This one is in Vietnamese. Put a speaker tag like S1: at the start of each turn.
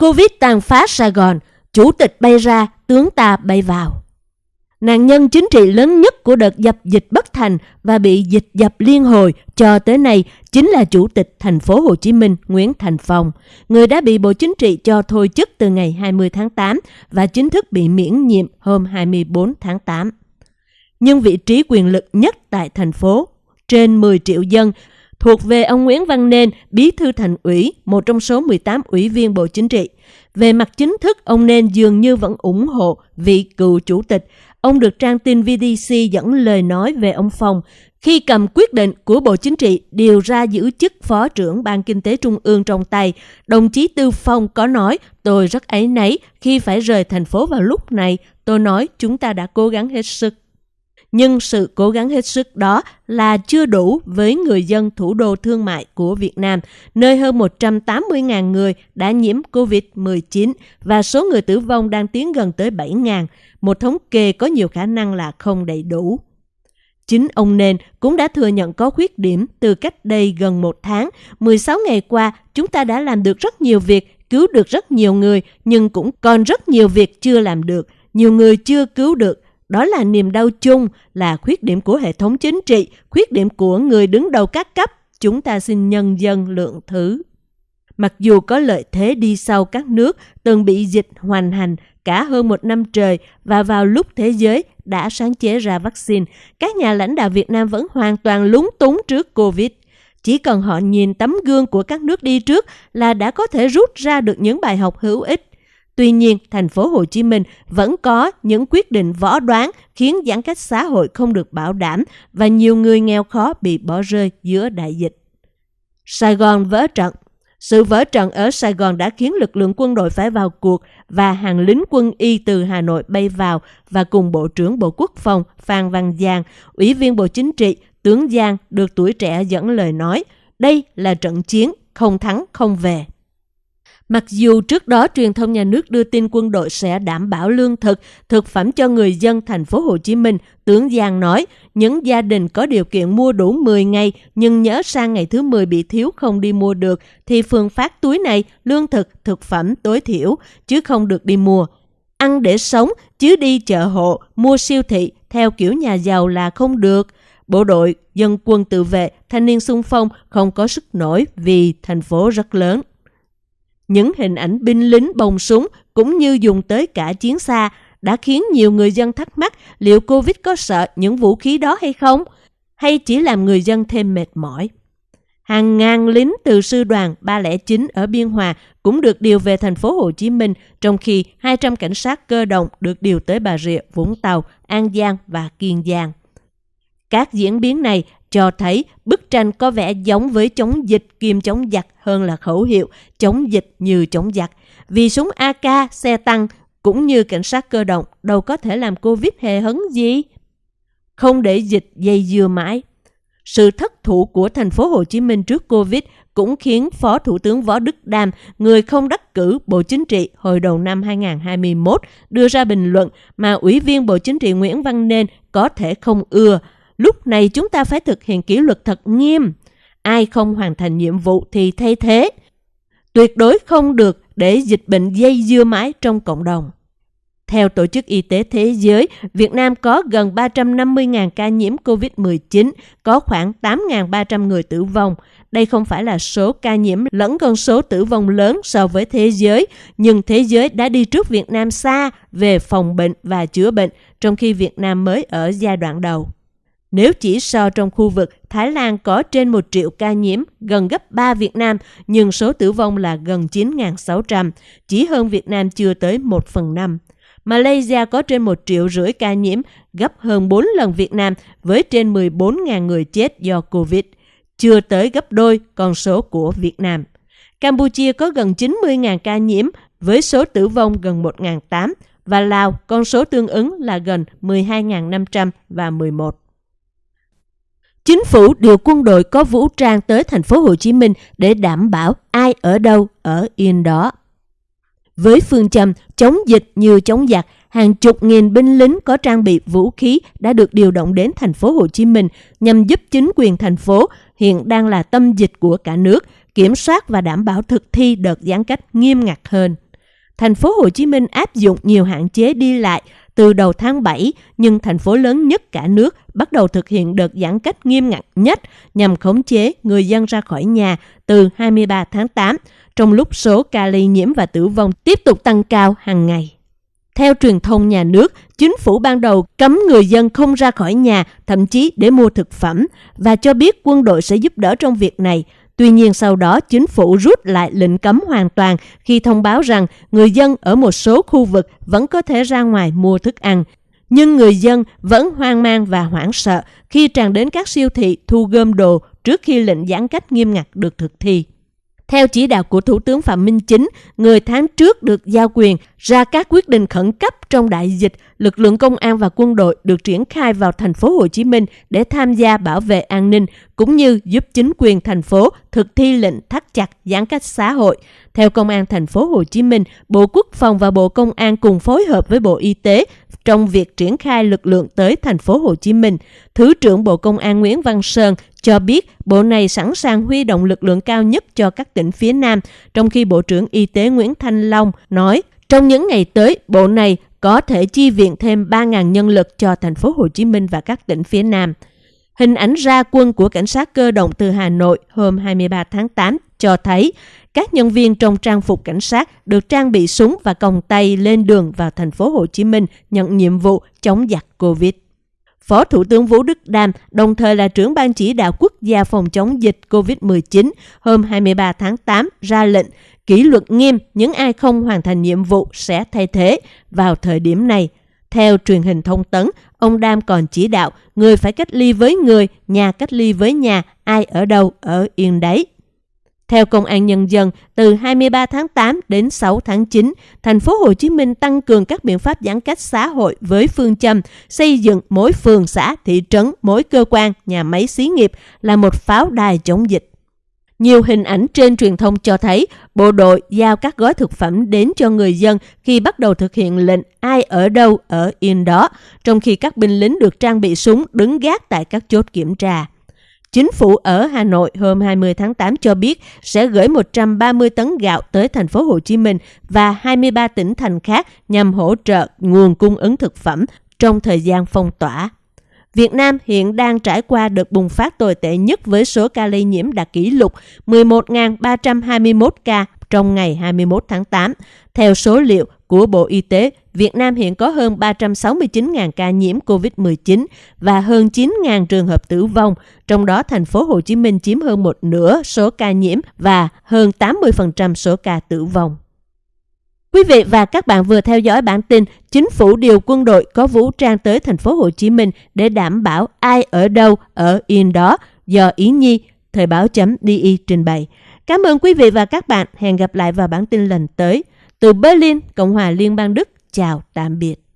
S1: Covid tàn phá Sài Gòn, chủ tịch bay ra, tướng ta bay vào. Nạn nhân chính trị lớn nhất của đợt dập dịch bất thành và bị dịch dập liên hồi cho tới nay chính là Chủ tịch thành phố Hồ Chí Minh Nguyễn Thành Phong, người đã bị Bộ Chính trị cho thôi chức từ ngày 20 tháng 8 và chính thức bị miễn nhiệm hôm 24 tháng 8. Nhưng vị trí quyền lực nhất tại thành phố, trên 10 triệu dân, thuộc về ông Nguyễn Văn Nên, bí thư thành ủy, một trong số 18 ủy viên Bộ Chính trị. Về mặt chính thức, ông Nên dường như vẫn ủng hộ vị cựu chủ tịch. Ông được trang tin VDC dẫn lời nói về ông Phong khi cầm quyết định của Bộ Chính trị điều ra giữ chức Phó trưởng Ban Kinh tế Trung ương trong tay, đồng chí Tư Phong có nói tôi rất ấy nấy khi phải rời thành phố vào lúc này. Tôi nói chúng ta đã cố gắng hết sức nhưng sự cố gắng hết sức đó là chưa đủ với người dân thủ đô thương mại của Việt Nam, nơi hơn 180.000 người đã nhiễm COVID-19 và số người tử vong đang tiến gần tới 7.000, một thống kê có nhiều khả năng là không đầy đủ. Chính ông Nên cũng đã thừa nhận có khuyết điểm từ cách đây gần một tháng. 16 ngày qua, chúng ta đã làm được rất nhiều việc, cứu được rất nhiều người, nhưng cũng còn rất nhiều việc chưa làm được. Nhiều người chưa cứu được, đó là niềm đau chung, là khuyết điểm của hệ thống chính trị, khuyết điểm của người đứng đầu các cấp. Chúng ta xin nhân dân lượng thứ. Mặc dù có lợi thế đi sau các nước từng bị dịch hoành hành cả hơn một năm trời và vào lúc thế giới đã sáng chế ra vaccine, các nhà lãnh đạo Việt Nam vẫn hoàn toàn lúng túng trước Covid. Chỉ cần họ nhìn tấm gương của các nước đi trước là đã có thể rút ra được những bài học hữu ích Tuy nhiên, thành phố Hồ Chí Minh vẫn có những quyết định võ đoán khiến giãn cách xã hội không được bảo đảm và nhiều người nghèo khó bị bỏ rơi giữa đại dịch. Sài Gòn vỡ trận Sự vỡ trận ở Sài Gòn đã khiến lực lượng quân đội phải vào cuộc và hàng lính quân y từ Hà Nội bay vào và cùng Bộ trưởng Bộ Quốc phòng Phan Văn Giang, Ủy viên Bộ Chính trị, tướng Giang được tuổi trẻ dẫn lời nói, đây là trận chiến không thắng không về. Mặc dù trước đó truyền thông nhà nước đưa tin quân đội sẽ đảm bảo lương thực, thực phẩm cho người dân thành phố Hồ Chí Minh, tướng Giang nói, những gia đình có điều kiện mua đủ 10 ngày nhưng nhớ sang ngày thứ 10 bị thiếu không đi mua được thì phương phát túi này lương thực, thực phẩm tối thiểu chứ không được đi mua. Ăn để sống chứ đi chợ hộ, mua siêu thị theo kiểu nhà giàu là không được. Bộ đội, dân quân tự vệ, thanh niên xung phong không có sức nổi vì thành phố rất lớn. Những hình ảnh binh lính bồng súng cũng như dùng tới cả chiến xa đã khiến nhiều người dân thắc mắc liệu Covid có sợ những vũ khí đó hay không, hay chỉ làm người dân thêm mệt mỏi. Hàng ngàn lính từ sư đoàn 309 ở Biên Hòa cũng được điều về thành phố Hồ Chí Minh, trong khi 200 cảnh sát cơ động được điều tới Bà Rịa, Vũng Tàu, An Giang và Kiên Giang. Các diễn biến này cho thấy bức tranh có vẻ giống với chống dịch kiêm chống giặc hơn là khẩu hiệu chống dịch như chống giặc. Vì súng AK, xe tăng cũng như cảnh sát cơ động đâu có thể làm Covid hề hấn gì. Không để dịch dây dưa mãi. Sự thất thủ của thành phố Hồ Chí Minh trước Covid cũng khiến Phó Thủ tướng Võ Đức Đam, người không đắc cử Bộ Chính trị hồi đầu năm 2021, đưa ra bình luận mà Ủy viên Bộ Chính trị Nguyễn Văn Nên có thể không ưa, Lúc này chúng ta phải thực hiện kỷ luật thật nghiêm. Ai không hoàn thành nhiệm vụ thì thay thế. Tuyệt đối không được để dịch bệnh dây dưa mãi trong cộng đồng. Theo Tổ chức Y tế Thế giới, Việt Nam có gần 350.000 ca nhiễm COVID-19, có khoảng 8.300 người tử vong. Đây không phải là số ca nhiễm lẫn con số tử vong lớn so với thế giới, nhưng thế giới đã đi trước Việt Nam xa về phòng bệnh và chữa bệnh, trong khi Việt Nam mới ở giai đoạn đầu. Nếu chỉ so trong khu vực, Thái Lan có trên 1 triệu ca nhiễm, gần gấp 3 Việt Nam, nhưng số tử vong là gần 9.600, chỉ hơn Việt Nam chưa tới 1 phần 5. Malaysia có trên 1 triệu rưỡi ca nhiễm, gấp hơn 4 lần Việt Nam với trên 14.000 người chết do Covid, chưa tới gấp đôi con số của Việt Nam. Campuchia có gần 90.000 ca nhiễm với số tử vong gần 1.800 và Lào con số tương ứng là gần 12.500 và 11. Chính phủ điều quân đội có vũ trang tới thành phố Hồ Chí Minh để đảm bảo ai ở đâu ở yên đó. Với phương châm chống dịch như chống giặc, hàng chục nghìn binh lính có trang bị vũ khí đã được điều động đến thành phố Hồ Chí Minh nhằm giúp chính quyền thành phố hiện đang là tâm dịch của cả nước kiểm soát và đảm bảo thực thi đợt giãn cách nghiêm ngặt hơn. thành phố Hồ Chí Minh áp dụng nhiều hạn chế đi lại từ đầu tháng 7, nhưng thành phố lớn nhất cả nước bắt đầu thực hiện đợt giãn cách nghiêm ngặt nhất nhằm khống chế người dân ra khỏi nhà từ 23 tháng 8, trong lúc số ca lây nhiễm và tử vong tiếp tục tăng cao hàng ngày. Theo truyền thông nhà nước, chính phủ ban đầu cấm người dân không ra khỏi nhà, thậm chí để mua thực phẩm, và cho biết quân đội sẽ giúp đỡ trong việc này. Tuy nhiên sau đó, chính phủ rút lại lệnh cấm hoàn toàn khi thông báo rằng người dân ở một số khu vực vẫn có thể ra ngoài mua thức ăn. Nhưng người dân vẫn hoang mang và hoảng sợ khi tràn đến các siêu thị thu gom đồ trước khi lệnh giãn cách nghiêm ngặt được thực thi. Theo chỉ đạo của Thủ tướng Phạm Minh Chính, người tháng trước được giao quyền ra các quyết định khẩn cấp trong đại dịch, lực lượng công an và quân đội được triển khai vào thành phố Hồ Chí Minh để tham gia bảo vệ an ninh cũng như giúp chính quyền thành phố thực thi lệnh thắt chặt giãn cách xã hội. Theo Công an thành phố Hồ Chí Minh, Bộ Quốc phòng và Bộ Công an cùng phối hợp với Bộ Y tế trong việc triển khai lực lượng tới thành phố Hồ Chí Minh. Thứ trưởng Bộ Công an Nguyễn Văn Sơn cho biết bộ này sẵn sàng huy động lực lượng cao nhất cho các tỉnh phía Nam, trong khi Bộ trưởng Y tế Nguyễn Thanh Long nói trong những ngày tới, bộ này có thể chi viện thêm 3.000 nhân lực cho thành phố Hồ Chí Minh và các tỉnh phía Nam. Hình ảnh ra quân của cảnh sát cơ động từ Hà Nội hôm 23 tháng 8 cho thấy các nhân viên trong trang phục cảnh sát được trang bị súng và còng tay lên đường vào thành phố Hồ Chí Minh nhận nhiệm vụ chống giặc Covid. Phó Thủ tướng Vũ Đức Đam, đồng thời là trưởng ban chỉ đạo quốc gia phòng chống dịch COVID-19, hôm 23 tháng 8 ra lệnh kỷ luật nghiêm những ai không hoàn thành nhiệm vụ sẽ thay thế vào thời điểm này. Theo truyền hình thông tấn, ông Đam còn chỉ đạo người phải cách ly với người, nhà cách ly với nhà, ai ở đâu ở yên đấy. Theo Công an Nhân dân, từ 23 tháng 8 đến 6 tháng 9, thành phố Hồ Chí Minh tăng cường các biện pháp giãn cách xã hội với phương châm xây dựng mỗi phường xã, thị trấn, mỗi cơ quan, nhà máy xí nghiệp là một pháo đài chống dịch. Nhiều hình ảnh trên truyền thông cho thấy bộ đội giao các gói thực phẩm đến cho người dân khi bắt đầu thực hiện lệnh ai ở đâu ở yên đó, trong khi các binh lính được trang bị súng đứng gác tại các chốt kiểm tra. Chính phủ ở Hà Nội hôm 20 tháng 8 cho biết sẽ gửi 130 tấn gạo tới thành phố Hồ Chí Minh và 23 tỉnh thành khác nhằm hỗ trợ nguồn cung ứng thực phẩm trong thời gian phong tỏa. Việt Nam hiện đang trải qua đợt bùng phát tồi tệ nhất với số ca lây nhiễm đạt kỷ lục 11.321 ca trong ngày 21 tháng 8. Theo số liệu của Bộ Y tế, Việt Nam hiện có hơn 369.000 ca nhiễm COVID-19 và hơn 9.000 trường hợp tử vong, trong đó thành phố Hồ Chí Minh chiếm hơn một nửa số ca nhiễm và hơn 80% số ca tử vong. Quý vị và các bạn vừa theo dõi bản tin Chính phủ điều quân đội có vũ trang tới thành phố Hồ Chí Minh để đảm bảo ai ở đâu ở yên đó do Ý Nhi, Thời báo chấm DI trình bày. Cảm ơn quý vị và các bạn. Hẹn gặp lại vào bản tin lần tới. Từ Berlin, Cộng hòa Liên bang Đức. Chào, tạm biệt.